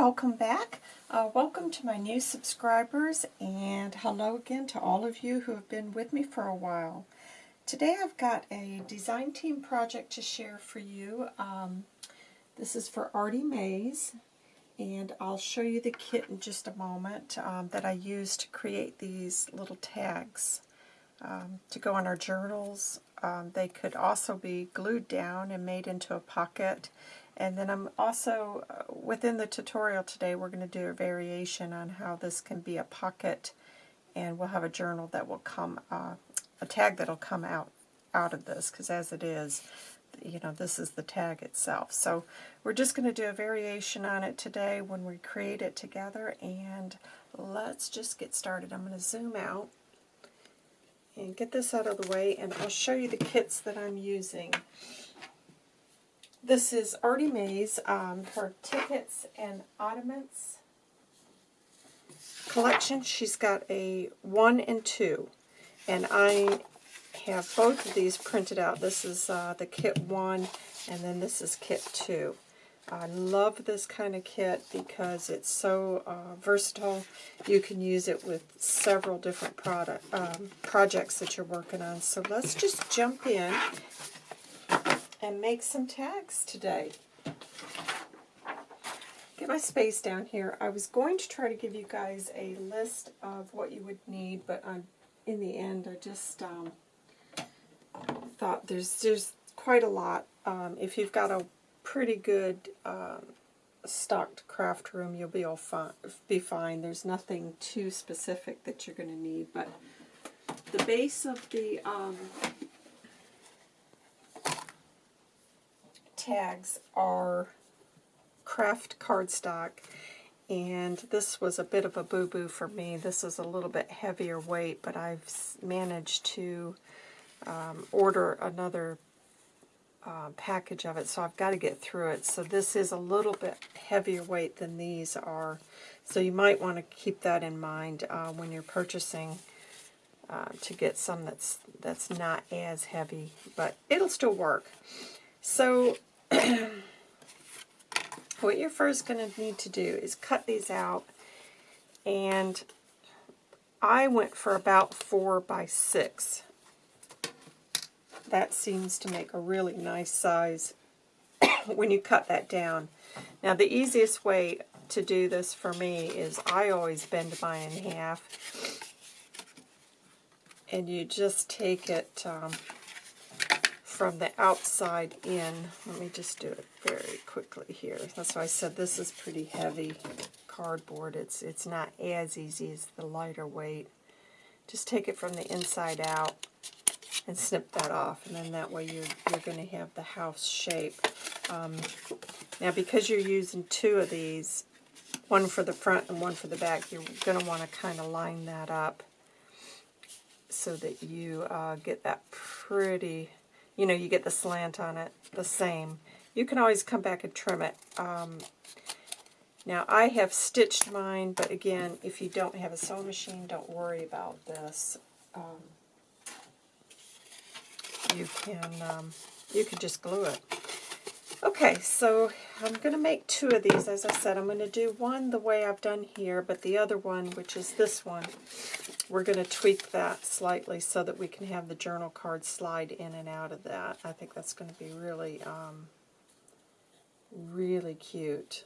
welcome back. Uh, welcome to my new subscribers and hello again to all of you who have been with me for a while. Today I've got a design team project to share for you. Um, this is for Artie Mays and I'll show you the kit in just a moment um, that I used to create these little tags um, to go on our journals. Um, they could also be glued down and made into a pocket and then I'm also, uh, within the tutorial today, we're going to do a variation on how this can be a pocket, and we'll have a journal that will come, uh, a tag that'll come out, out of this, because as it is, you know, this is the tag itself. So we're just going to do a variation on it today when we create it together, and let's just get started. I'm going to zoom out and get this out of the way, and I'll show you the kits that I'm using. This is Artie Mays, um, her Tickets and Ottomans collection. She's got a 1 and 2, and I have both of these printed out. This is uh, the kit 1, and then this is kit 2. I love this kind of kit because it's so uh, versatile. You can use it with several different product um, projects that you're working on. So let's just jump in and make some tags today. Get my space down here. I was going to try to give you guys a list of what you would need, but I'm, in the end I just um, thought there's, there's quite a lot. Um, if you've got a pretty good um, stocked craft room, you'll be all fine, be fine. There's nothing too specific that you're going to need, but the base of the um, tags are craft cardstock and this was a bit of a boo-boo for me. This is a little bit heavier weight, but I've managed to um, order another uh, package of it, so I've got to get through it. So this is a little bit heavier weight than these are, so you might want to keep that in mind uh, when you're purchasing uh, to get some that's that's not as heavy, but it'll still work. So what you're first going to need to do is cut these out and I went for about four by six. That seems to make a really nice size when you cut that down. Now the easiest way to do this for me is I always bend mine in half and you just take it um, from the outside in. Let me just do it very quickly here. That's why I said this is pretty heavy cardboard. It's, it's not as easy as the lighter weight. Just take it from the inside out and snip that off, and then that way you're, you're going to have the house shape. Um, now, because you're using two of these, one for the front and one for the back, you're going to want to kind of line that up so that you uh, get that pretty you know, you get the slant on it the same. You can always come back and trim it. Um, now, I have stitched mine, but again, if you don't have a sewing machine, don't worry about this. Um, you can um, you can just glue it. Okay, so I'm going to make two of these. As I said, I'm going to do one the way I've done here, but the other one, which is this one, we're going to tweak that slightly so that we can have the journal card slide in and out of that. I think that's going to be really, um, really cute.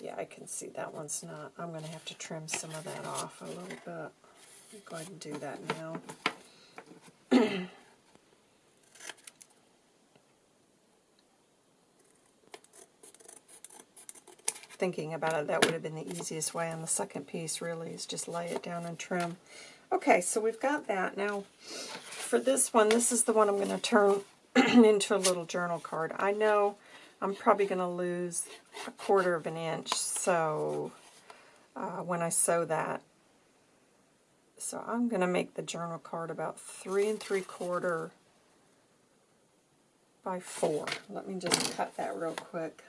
Yeah, I can see that one's not. I'm going to have to trim some of that off a little bit. Go ahead and do that now. thinking about it, that would have been the easiest way on the second piece, really, is just lay it down and trim. Okay, so we've got that. Now, for this one, this is the one I'm going to turn into a little journal card. I know I'm probably going to lose a quarter of an inch, so uh, when I sew that. So I'm going to make the journal card about three and three quarter by four. Let me just cut that real quick.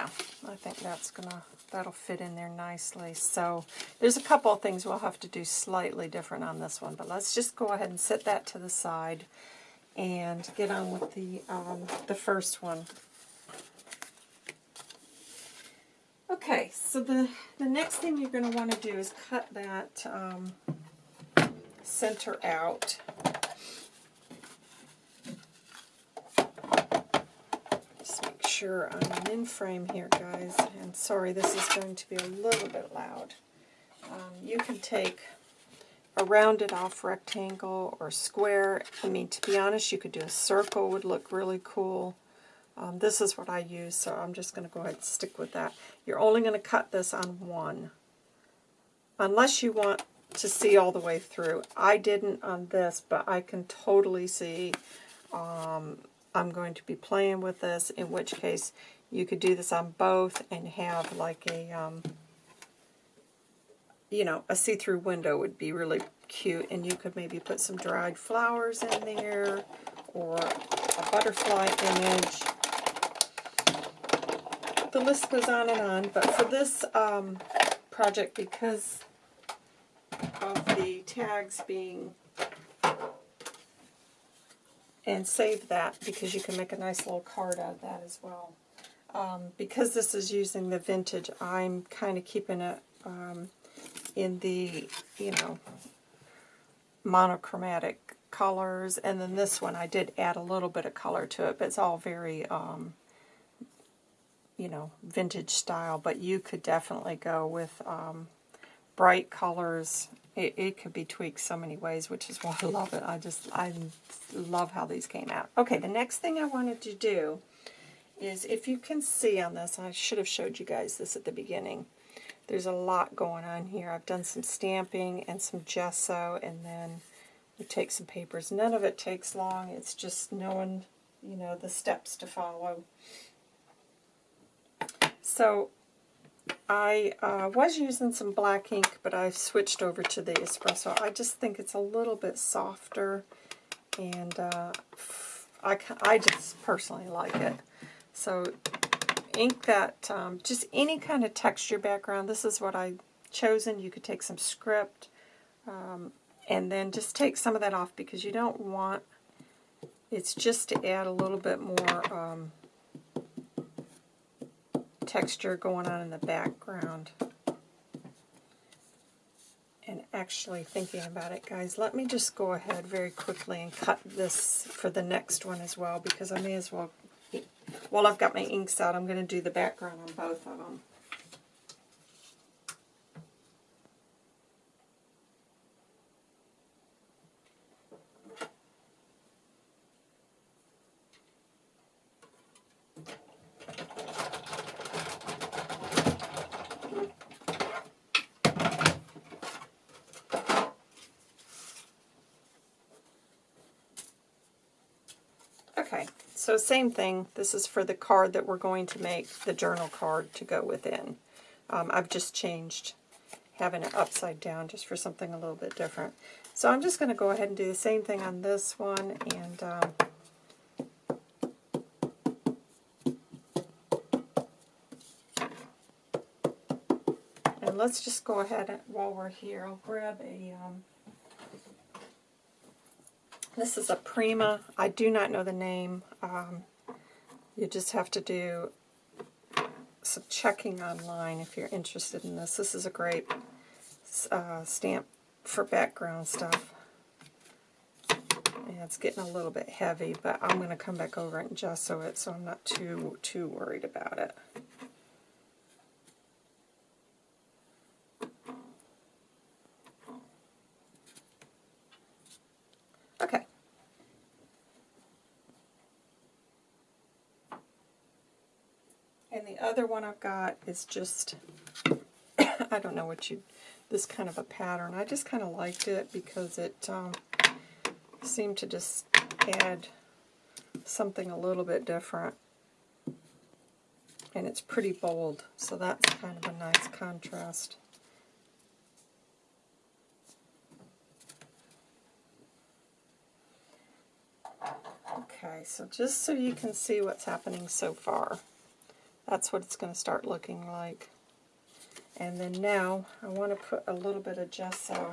Yeah, I think that's gonna that'll fit in there nicely. So there's a couple of things we'll have to do slightly different on this one, but let's just go ahead and set that to the side and get on with the um, the first one. Okay, so the, the next thing you're going to want to do is cut that um, center out. Just make sure I'm in frame here, guys. And sorry, this is going to be a little bit loud. Um, you can take a rounded off rectangle or square. I mean, to be honest, you could do a circle would look really cool. Um, this is what I use, so I'm just going to go ahead and stick with that. You're only going to cut this on one, unless you want to see all the way through. I didn't on this, but I can totally see um, I'm going to be playing with this, in which case you could do this on both and have like a, um, you know, a see-through window would be really cute, and you could maybe put some dried flowers in there, or a butterfly image. The list goes on and on, but for this um, project, because of the tags being and save that because you can make a nice little card out of that as well. Um, because this is using the vintage, I'm kind of keeping it um, in the, you know, monochromatic colors. And then this one, I did add a little bit of color to it, but it's all very, um, you know, vintage style. But you could definitely go with um, bright colors it, it could be tweaked so many ways, which is why I love it. I just, I love how these came out. Okay, the next thing I wanted to do is, if you can see on this, I should have showed you guys this at the beginning. There's a lot going on here. I've done some stamping and some gesso, and then we take some papers. None of it takes long. It's just knowing, you know, the steps to follow. So I uh, was using some black ink, but I've switched over to the espresso. I just think it's a little bit softer, and uh, I, I just personally like it. So ink that, um, just any kind of texture background. This is what I've chosen. You could take some script, um, and then just take some of that off because you don't want, it's just to add a little bit more um, texture going on in the background. And actually thinking about it, guys, let me just go ahead very quickly and cut this for the next one as well, because I may as well, while I've got my inks out, I'm going to do the background on both of them. Okay, so same thing. This is for the card that we're going to make, the journal card to go within. Um, I've just changed having it upside down just for something a little bit different. So I'm just going to go ahead and do the same thing on this one. And um, And let's just go ahead and, while we're here, I'll grab a um, this is a Prima. I do not know the name. Um, you just have to do some checking online if you're interested in this. This is a great uh, stamp for background stuff. Yeah, it's getting a little bit heavy, but I'm going to come back over and gesso it so I'm not too too worried about it. other one I've got is just, I don't know what you, this kind of a pattern. I just kind of liked it because it um, seemed to just add something a little bit different. And it's pretty bold, so that's kind of a nice contrast. Okay, so just so you can see what's happening so far. That's what it's going to start looking like. And then now I want to put a little bit of gesso.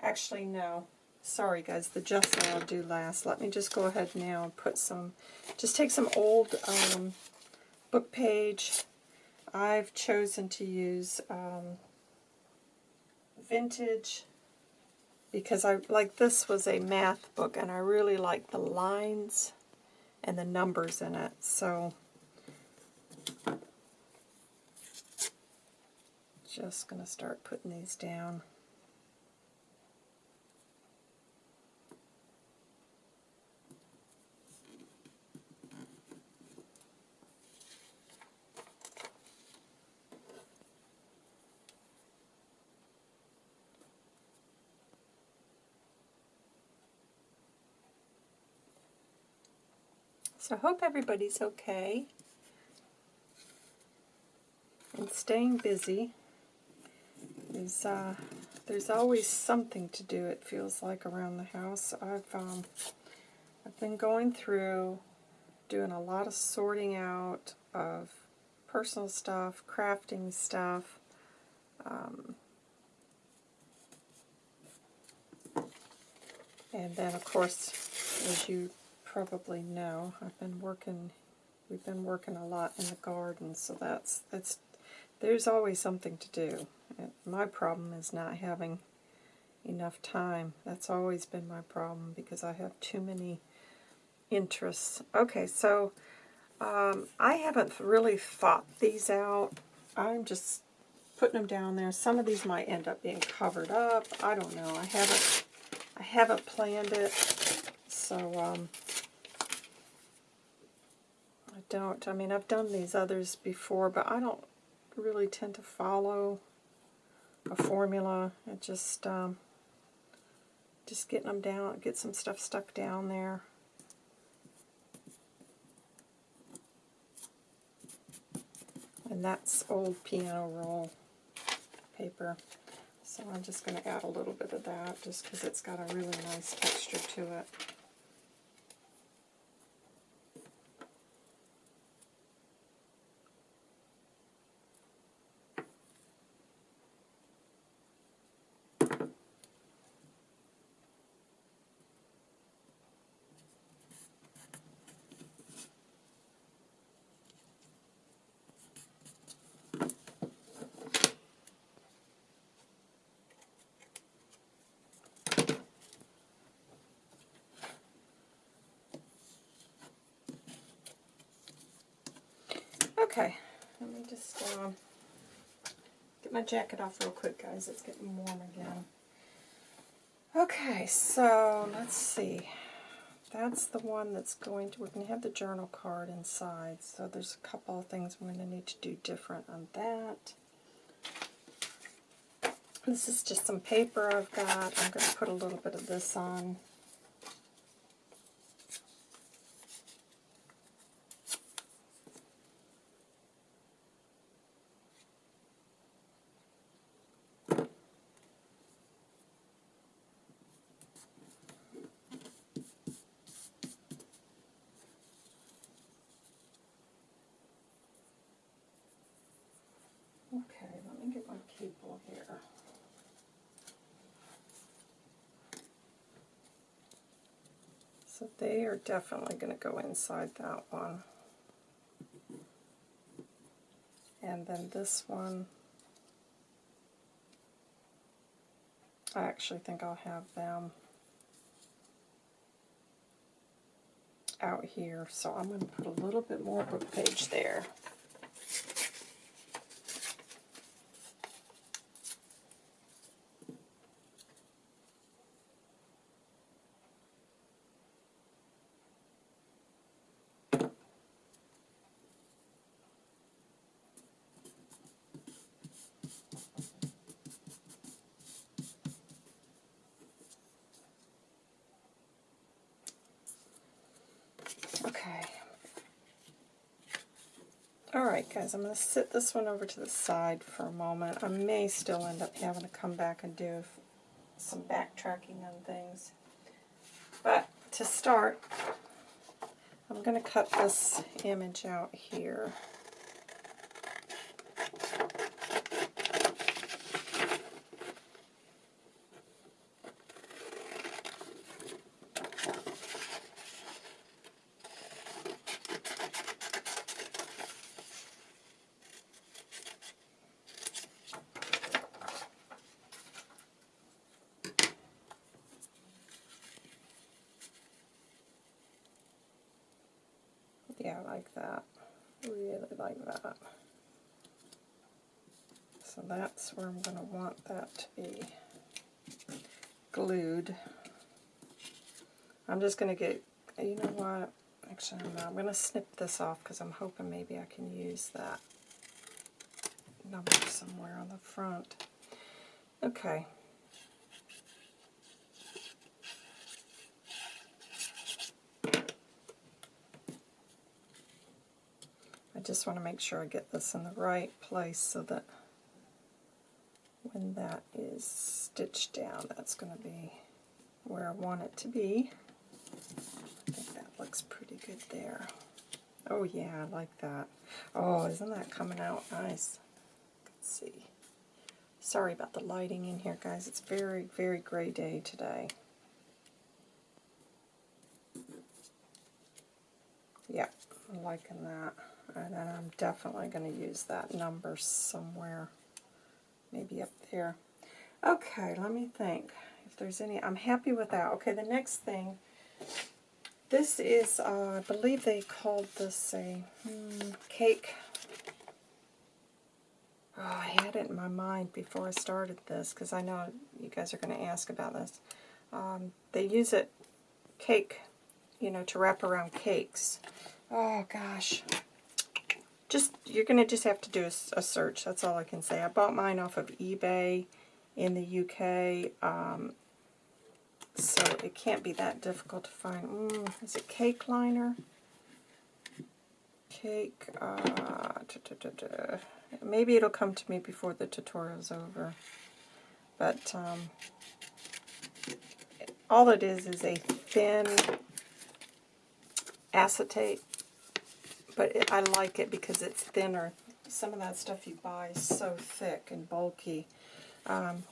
Actually, no. Sorry guys, the gesso I'll do last. Let me just go ahead now and put some, just take some old um, book page. I've chosen to use um, vintage because I like this was a math book and I really like the lines and the numbers in it. So just going to start putting these down. I hope everybody's okay and staying busy. Is, uh, there's always something to do, it feels like, around the house. I've, um, I've been going through doing a lot of sorting out of personal stuff, crafting stuff, um, and then of course, as you probably know, I've been working, we've been working a lot in the garden, so that's, that's, there's always something to do. My problem is not having enough time. That's always been my problem because I have too many interests. Okay, so um, I haven't really thought these out. I'm just putting them down there. Some of these might end up being covered up. I don't know. I haven't I haven't planned it. So um, don't. I mean, I've done these others before, but I don't really tend to follow a formula. It just um, just getting them down, get some stuff stuck down there. And that's old piano roll paper. So I'm just going to add a little bit of that just because it's got a really nice texture to it. Okay, let me just uh, get my jacket off real quick, guys. It's getting warm again. Okay, so let's see. That's the one that's going to, we're going to have the journal card inside, so there's a couple of things I'm going to need to do different on that. This is just some paper I've got. I'm going to put a little bit of this on. They are definitely going to go inside that one. And then this one, I actually think I'll have them out here. So I'm going to put a little bit more book page there. Alright I'm going to sit this one over to the side for a moment. I may still end up having to come back and do some backtracking on things. But to start, I'm going to cut this image out here. I like that. Really like that. So that's where I'm going to want that to be glued. I'm just going to get, you know what, actually I'm, I'm going to snip this off because I'm hoping maybe I can use that number somewhere on the front. Okay, just want to make sure I get this in the right place so that when that is stitched down, that's going to be where I want it to be. I think that looks pretty good there. Oh yeah, I like that. Oh, isn't that coming out nice? Let's see. Sorry about the lighting in here, guys. It's very, very gray day today. Yeah, I'm liking that. And then I'm definitely going to use that number somewhere, maybe up there. Okay, let me think if there's any. I'm happy with that. Okay, the next thing, this is, uh, I believe they called this a hmm, cake. Oh, I had it in my mind before I started this because I know you guys are going to ask about this. Um, they use it, cake, you know, to wrap around cakes. Oh, gosh just you're going to just have to do a, a, search. That's all I can say. I bought mine off of eBay in the UK, um, so it can't be that difficult to find. Mm, is it cake liner? Cake, uh, da, da, da, maybe it'll come to me before the tutorial's over. But um, all it is is a thin acetate but it, I like it because it's thinner. Some of that stuff you buy is so thick and bulky. Um,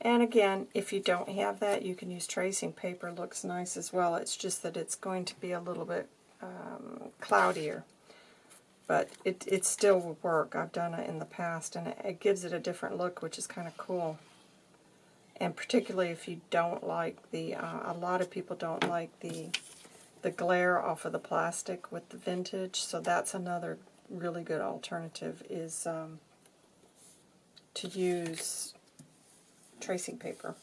and again, if you don't have that, you can use tracing paper. looks nice as well. It's just that it's going to be a little bit um, cloudier. But it, it still will work. I've done it in the past, and it, it gives it a different look, which is kind of cool. And particularly if you don't like the, uh, a lot of people don't like the the glare off of the plastic with the vintage, so that's another really good alternative is um, to use tracing paper.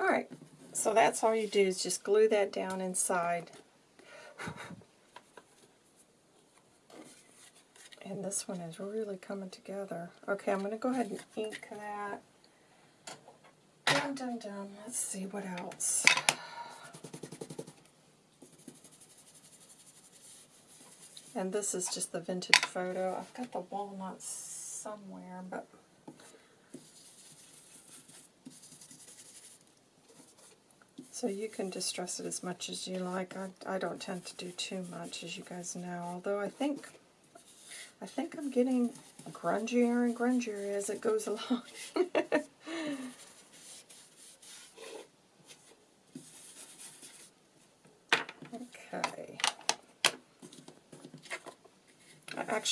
Alright, so that's all you do is just glue that down inside. And this one is really coming together. Okay, I'm going to go ahead and ink that. Let's see what else. And this is just the vintage photo. I've got the walnuts somewhere, but So you can distress it as much as you like. I, I don't tend to do too much, as you guys know. Although I think I think I'm getting grungier and grungier as it goes along.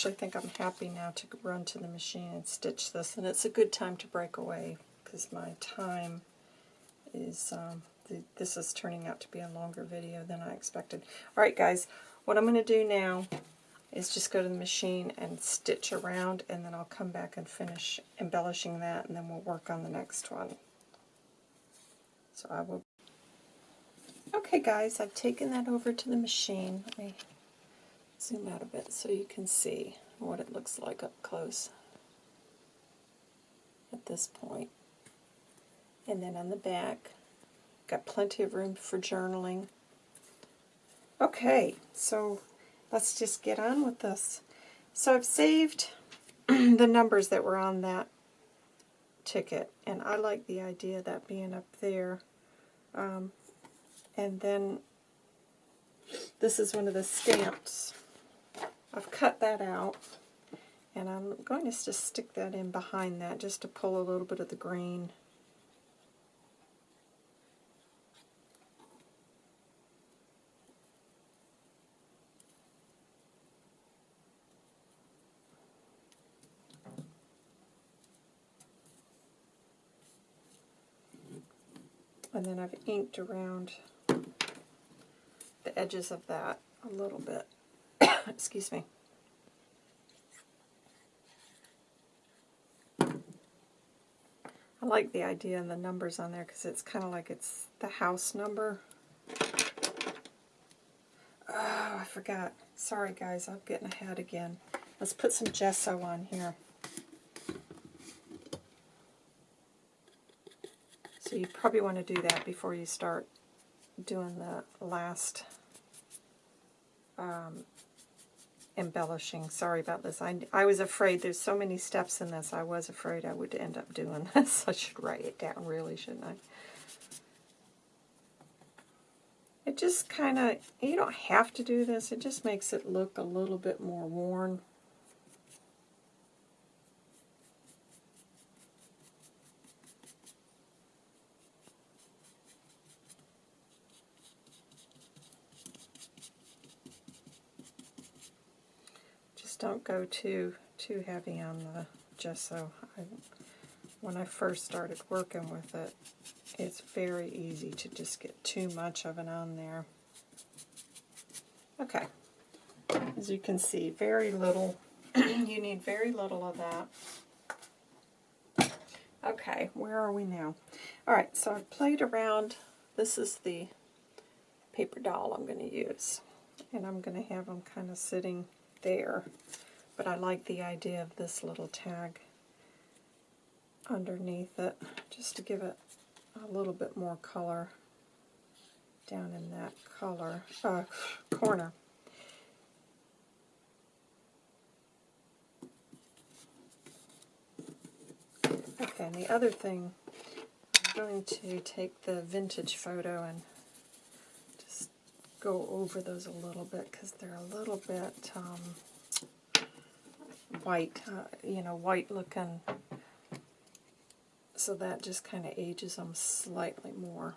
Actually think I'm happy now to run to the machine and stitch this, and it's a good time to break away because my time is, um, the, this is turning out to be a longer video than I expected. Alright guys, what I'm going to do now is just go to the machine and stitch around, and then I'll come back and finish embellishing that, and then we'll work on the next one. So I will... Okay guys, I've taken that over to the machine. Me zoom out a bit so you can see what it looks like up close at this point. And then on the back, got plenty of room for journaling. Okay, so let's just get on with this. So I've saved the numbers that were on that ticket, and I like the idea of that being up there. Um, And then this is one of the stamps. I've cut that out. And I'm going to just stick that in behind that just to pull a little bit of the green. And then I've inked around the edges of that a little bit. Excuse me. I like the idea and the numbers on there because it's kind of like it's the house number. Oh, I forgot. Sorry guys, I'm getting ahead again. Let's put some gesso on here. So you probably want to do that before you start doing the last um, embellishing. Sorry about this. I, I was afraid there's so many steps in this. I was afraid I would end up doing this. I should write it down really, shouldn't I? It just kind of, you don't have to do this. It just makes it look a little bit more worn. don't go too too heavy on the gesso. I, when I first started working with it, it's very easy to just get too much of it on there. Okay, as you can see, very little, you need very little of that. Okay, where are we now? Alright, so I've played around, this is the paper doll I'm going to use. And I'm going to have them kind of sitting there. But I like the idea of this little tag underneath it, just to give it a little bit more color down in that color uh, corner. Okay, and the other thing, I'm going to take the vintage photo and just go over those a little bit because they're a little bit um, white, uh, you know, white looking. So that just kind of ages them slightly more.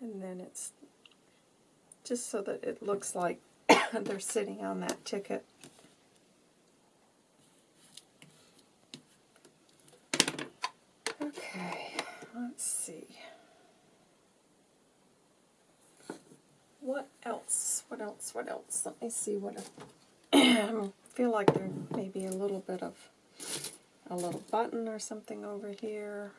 And then it's just so that it looks like they're sitting on that ticket. Else, what else? Let me see what I feel like there may be a little bit of a little button or something over here.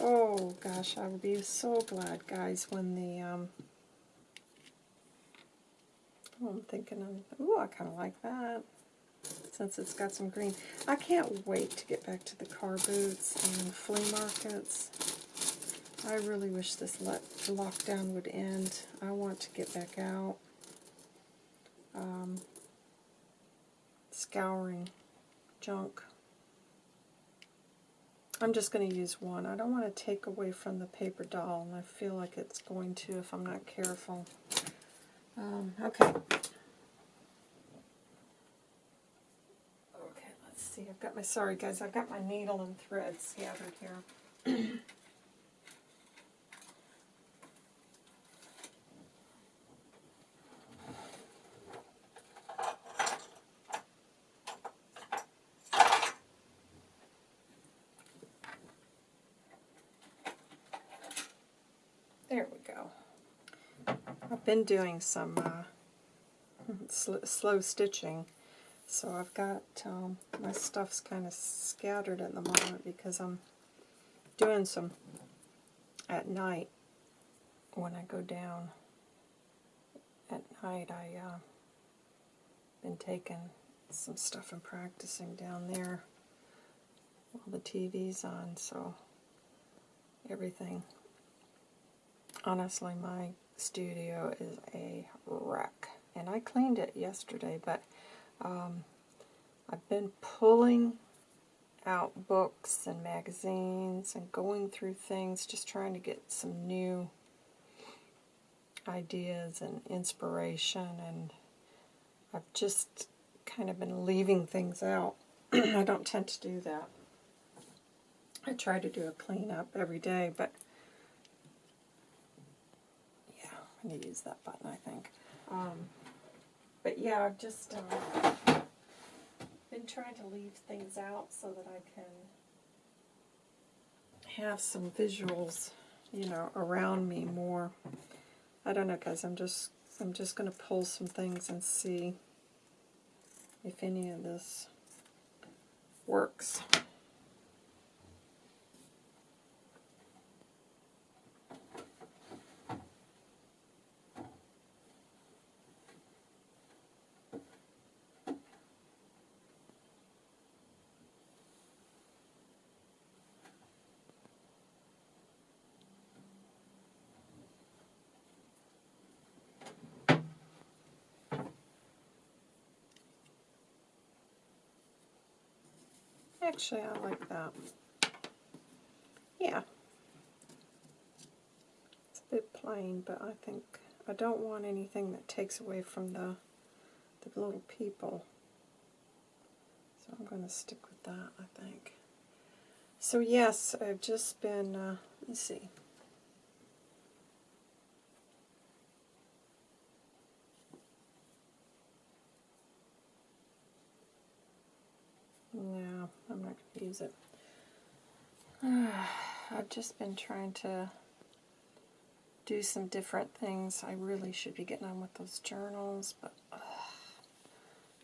Oh gosh, I would be so glad, guys, when the um, I'm thinking of, ooh, I kind of like that, since it's got some green. I can't wait to get back to the car boots and flea markets. I really wish this lockdown would end. I want to get back out. Um, scouring junk. I'm just going to use one. I don't want to take away from the paper doll, and I feel like it's going to if I'm not careful. Um, okay. Okay, let's see. I've got my, sorry guys, I've got my needle and thread scattered here. been doing some uh, sl slow stitching, so I've got um, my stuff's kind of scattered at the moment because I'm doing some at night when I go down. At night I uh, been taking some stuff I'm practicing down there while the TV's on, so everything. Honestly, my studio is a wreck. And I cleaned it yesterday, but um, I've been pulling out books and magazines and going through things, just trying to get some new ideas and inspiration, and I've just kind of been leaving things out. I don't tend to do that. I try to do a cleanup every day, but yeah, I'm going to use that button, I think. Um, but yeah, I've just uh, been trying to leave things out so that I can have some visuals, you know, around me more. I don't know, guys. I'm just I'm just going to pull some things and see if any of this works. Actually, I like that. Yeah. It's a bit plain, but I think I don't want anything that takes away from the, the little people. So I'm going to stick with that, I think. So yes, I've just been, uh, let's see. No, I'm not going to use it. I've just been trying to do some different things. I really should be getting on with those journals, but uh,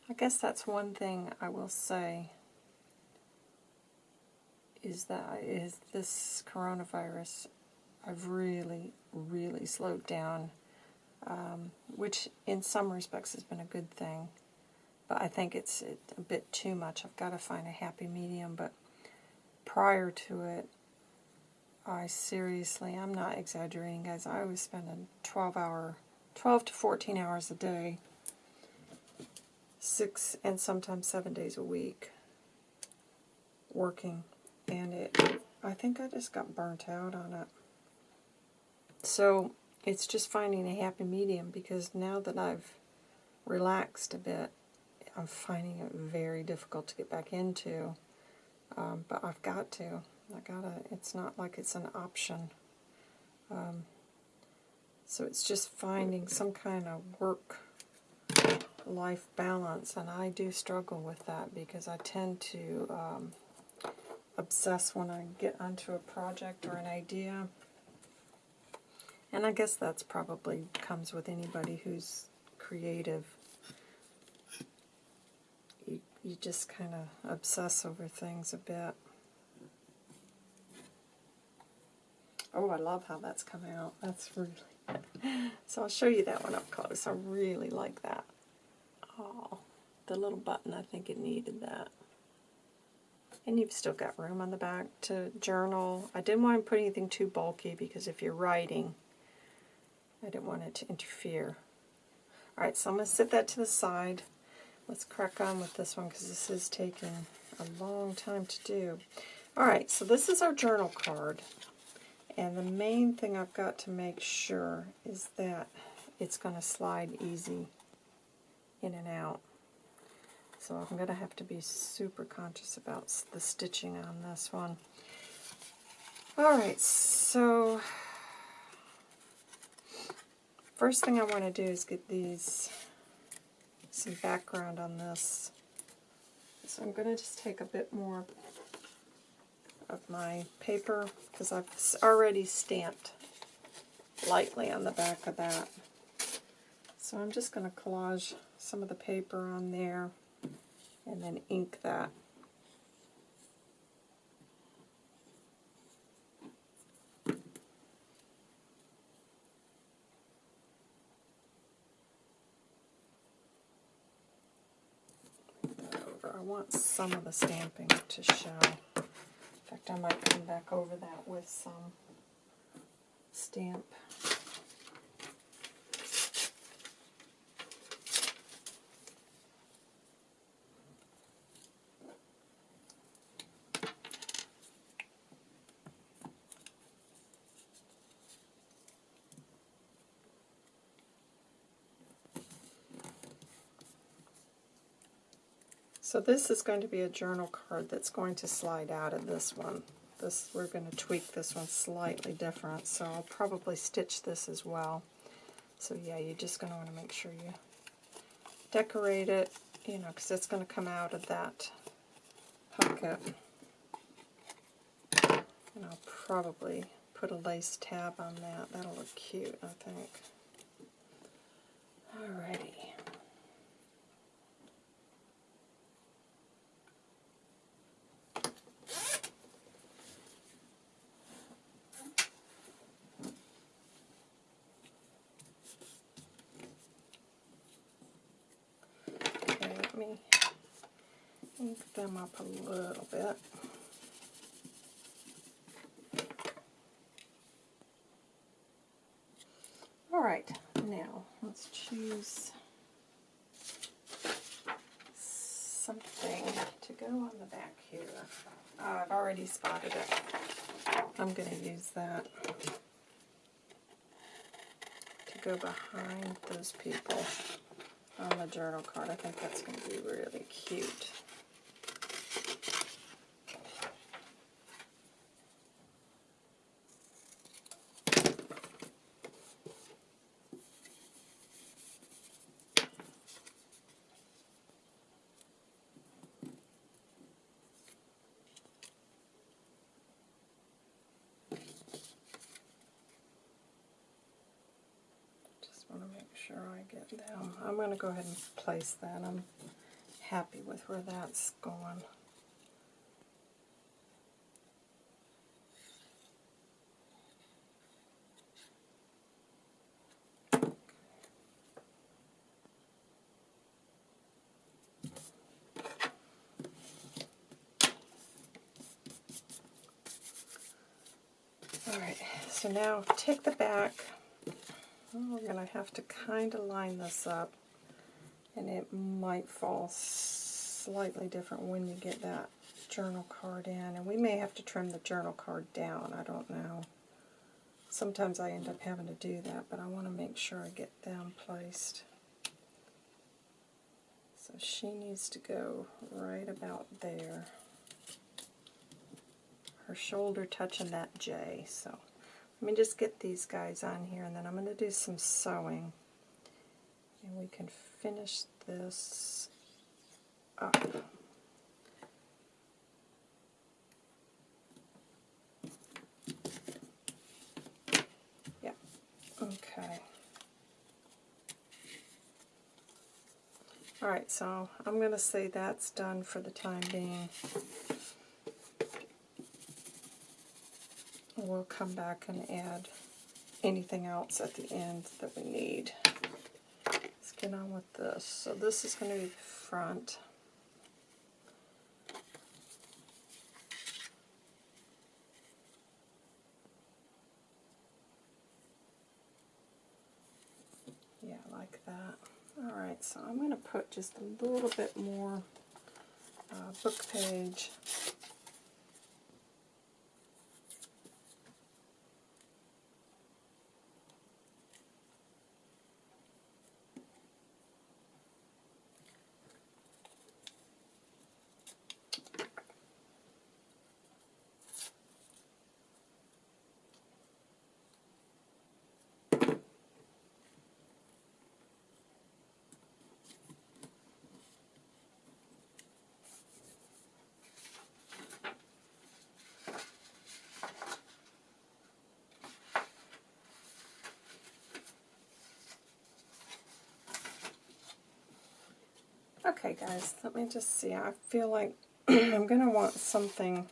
I guess that's one thing I will say is that is this coronavirus I've really, really slowed down, um, which in some respects has been a good thing but I think it's a bit too much. I've got to find a happy medium, but prior to it, I seriously, I'm not exaggerating, guys. I was spending 12 hour, 12 to 14 hours a day, six and sometimes seven days a week working, and it, I think I just got burnt out on it. So it's just finding a happy medium because now that I've relaxed a bit, I'm finding it very difficult to get back into. Um, but I've got to. I gotta. It's not like it's an option. Um, so it's just finding some kind of work life balance, and I do struggle with that because I tend to um, obsess when I get onto a project or an idea. And I guess that's probably comes with anybody who's creative you just kind of obsess over things a bit. Oh, I love how that's come out. That's really... so I'll show you that one up close. I really like that. Oh, the little button, I think it needed that. And you've still got room on the back to journal. I didn't want to put anything too bulky because if you're writing, I didn't want it to interfere. Alright, so I'm going to set that to the side. Let's crack on with this one because this is taking a long time to do. Alright, so this is our journal card. And the main thing I've got to make sure is that it's going to slide easy in and out. So I'm going to have to be super conscious about the stitching on this one. Alright, so first thing I want to do is get these some background on this. So I'm going to just take a bit more of my paper because I've already stamped lightly on the back of that. So I'm just going to collage some of the paper on there and then ink that. I want some of the stamping to show. In fact, I might come back over that with some stamp. So this is going to be a journal card that's going to slide out of this one. This We're going to tweak this one slightly different, so I'll probably stitch this as well. So yeah, you're just going to want to make sure you decorate it, you know, because it's going to come out of that pocket. And I'll probably put a lace tab on that. That'll look cute, I think. Alrighty. ink them up a little bit. All right, now let's choose something to go on the back here. Oh, I've already spotted it. I'm going to use that to go behind those people on the journal card. I think that's going to be really cute. Sure I get them. I'm going to go ahead and place that. I'm happy with where that's going. Alright, so now take the back well, we're going to have to kind of line this up, and it might fall slightly different when you get that journal card in, and we may have to trim the journal card down, I don't know. Sometimes I end up having to do that, but I want to make sure I get them placed. So she needs to go right about there. Her shoulder touching that J, so let me just get these guys on here and then I'm going to do some sewing. And we can finish this up. Yeah, okay. Alright, so I'm going to say that's done for the time being. We'll come back and add anything else at the end that we need. Let's get on with this. So this is going to be the front. Yeah, like that. Alright, so I'm going to put just a little bit more uh, book page Okay guys, let me just see. I feel like I'm going to want something,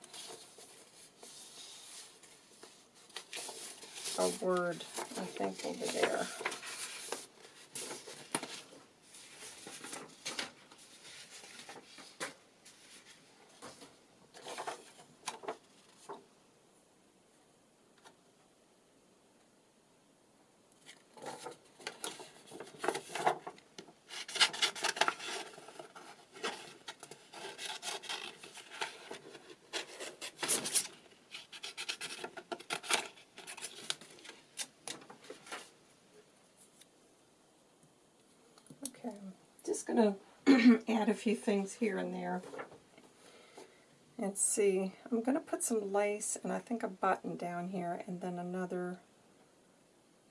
a word I think be there. Going to add a few things here and there. And see, I'm going to put some lace and I think a button down here and then another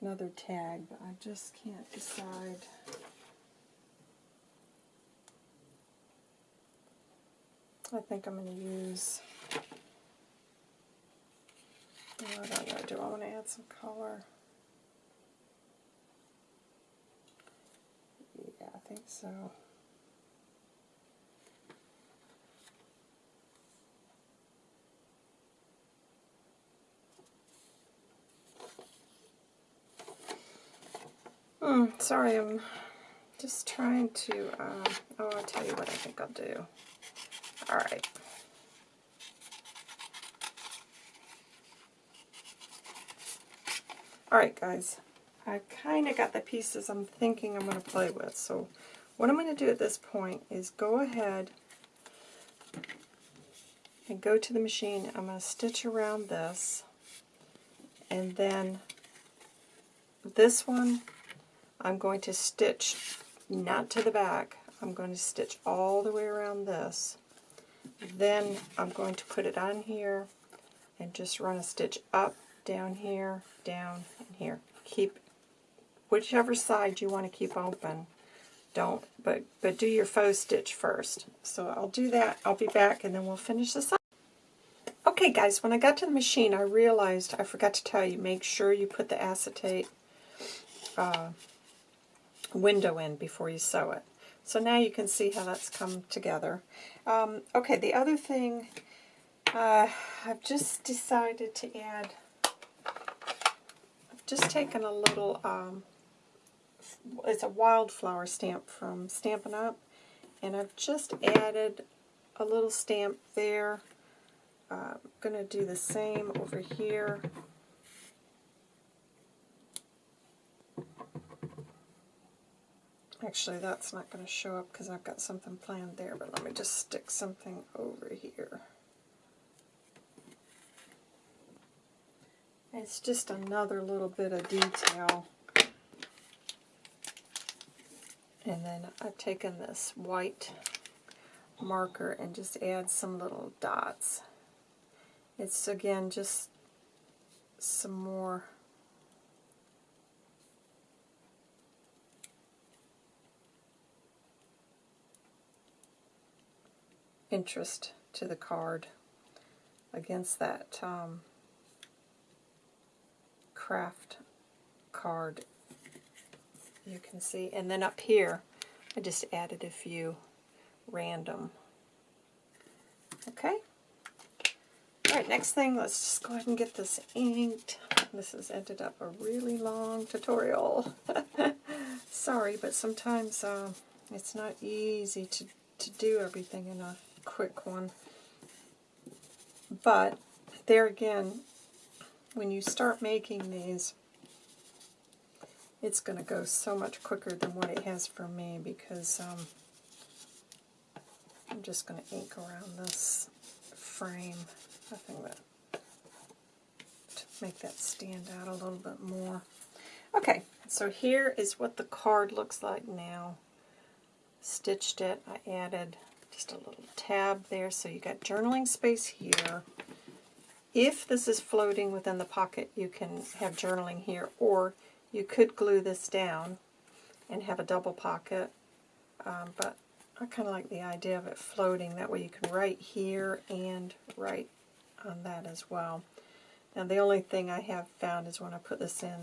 another tag, but I just can't decide. I think I'm going to use, I don't know, do I want to add some color? Yeah, I think so. Mm, sorry, I'm just trying to, uh, oh, I'll tell you what I think I'll do. Alright. Alright guys, I kind of got the pieces I'm thinking I'm going to play with. So what I'm going to do at this point is go ahead and go to the machine. I'm going to stitch around this and then this one I'm going to stitch not to the back. I'm going to stitch all the way around this. Then I'm going to put it on here and just run a stitch up, down here, down, and here. Keep whichever side you want to keep open. Don't, but, but do your faux stitch first. So I'll do that. I'll be back and then we'll finish this up. Okay guys, when I got to the machine I realized, I forgot to tell you, make sure you put the acetate uh, window in before you sew it. So now you can see how that's come together. Um, okay, the other thing, uh, I've just decided to add, I've just taken a little, um, it's a wildflower stamp from Stampin' Up, and I've just added a little stamp there. Uh, I'm going to do the same over here. Actually, that's not going to show up because I've got something planned there, but let me just stick something over here. It's just another little bit of detail. And then I've taken this white marker and just add some little dots. It's, again, just some more interest to the card against that um, craft card you can see. And then up here, I just added a few random. Okay? Alright, next thing, let's just go ahead and get this inked. This has ended up a really long tutorial. Sorry, but sometimes uh, it's not easy to, to do everything in a quick one. But there again, when you start making these, it's going to go so much quicker than what it has for me because um, I'm just going to ink around this frame. I think that to make that stand out a little bit more. Okay, so here is what the card looks like now. Stitched it. I added just a little tab there, so you got journaling space here. If this is floating within the pocket, you can have journaling here, or you could glue this down and have a double pocket, um, but I kind of like the idea of it floating. That way you can write here and write on that as well. Now the only thing I have found is when I put this in,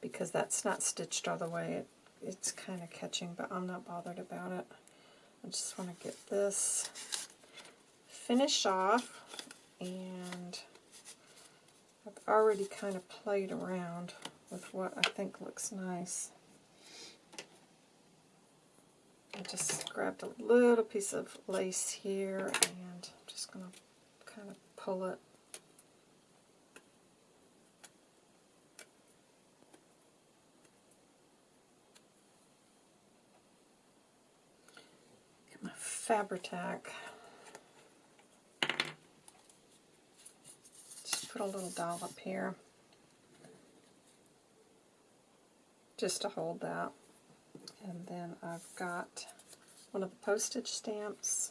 because that's not stitched all the way, it, it's kind of catching, but I'm not bothered about it. I just want to get this finished off and I've already kind of played around with what I think looks nice. I just grabbed a little piece of lace here and I'm just going to kind of pull it Get my Fabri-Tac. Just put a little dollop here. Just to hold that. And then I've got one of the postage stamps.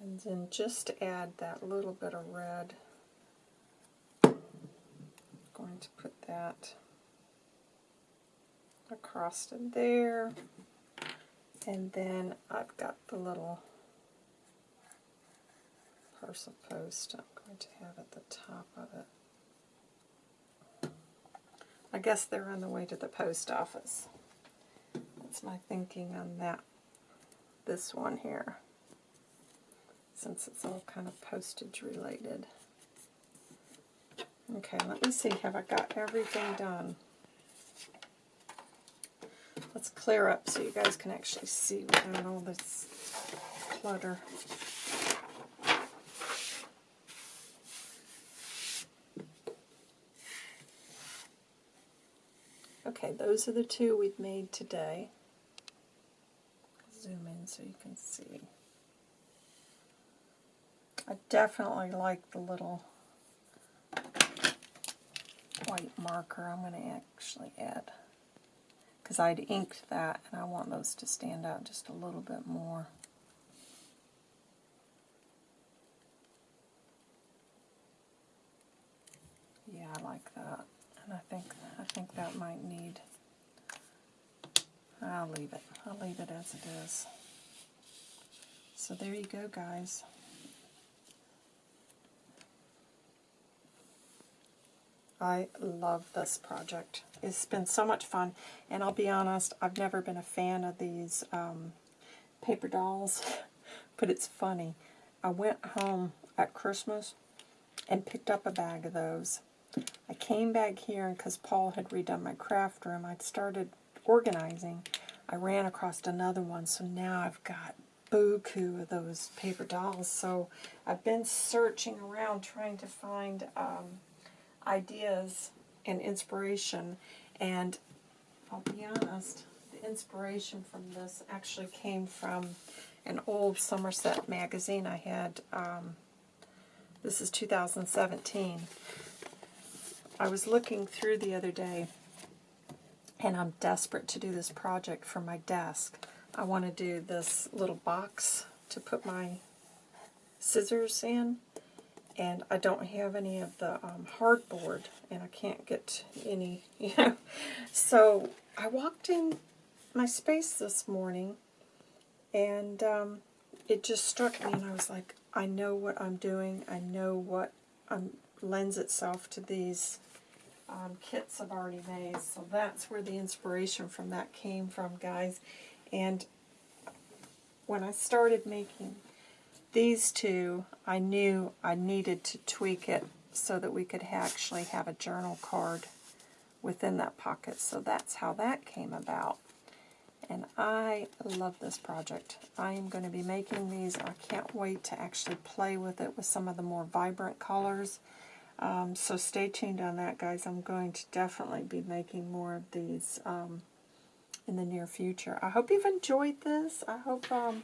And then just to add that little bit of red, I'm going to put that across it there. And then I've got the little parcel post I'm going to have at the top of it. I guess they're on the way to the post office. That's my thinking on that, this one here, since it's all kind of postage related. Okay, let me see, have I got everything done? Let's clear up so you guys can actually see without all this clutter. Okay, those are the two we've made today. Zoom in so you can see. I definitely like the little white marker I'm going to actually add because I'd inked that and I want those to stand out just a little bit more. Yeah, I like that. And I think I think that might need I'll leave it. I'll leave it as it is. So there you go guys. I love this project. It's been so much fun, and I'll be honest, I've never been a fan of these um, paper dolls, but it's funny. I went home at Christmas and picked up a bag of those. I came back here, because Paul had redone my craft room, I'd started organizing. I ran across another one, so now I've got buku of those paper dolls. So I've been searching around trying to find um, ideas and inspiration. And I'll be honest, the inspiration from this actually came from an old Somerset magazine I had. Um, this is 2017. I was looking through the other day, and I'm desperate to do this project for my desk. I want to do this little box to put my scissors in and I don't have any of the um, hardboard, and I can't get any, you know. So I walked in my space this morning, and um, it just struck me, and I was like, I know what I'm doing. I know what um, lends itself to these um, kits I've already made. So that's where the inspiration from that came from, guys. And when I started making these two, I knew I needed to tweak it so that we could actually have a journal card within that pocket. So that's how that came about. And I love this project. I am going to be making these. I can't wait to actually play with it with some of the more vibrant colors. Um, so stay tuned on that, guys. I'm going to definitely be making more of these um, in the near future. I hope you've enjoyed this. I hope um,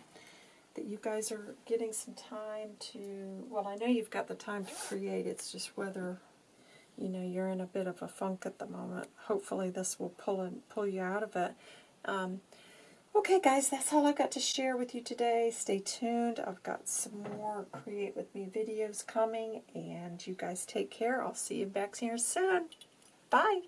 that you guys are getting some time to, well, I know you've got the time to create. It's just whether, you know, you're in a bit of a funk at the moment. Hopefully this will pull, in, pull you out of it. Okay, guys, that's all I've got to share with you today. Stay tuned. I've got some more Create With Me videos coming, and you guys take care. I'll see you back here soon. Bye.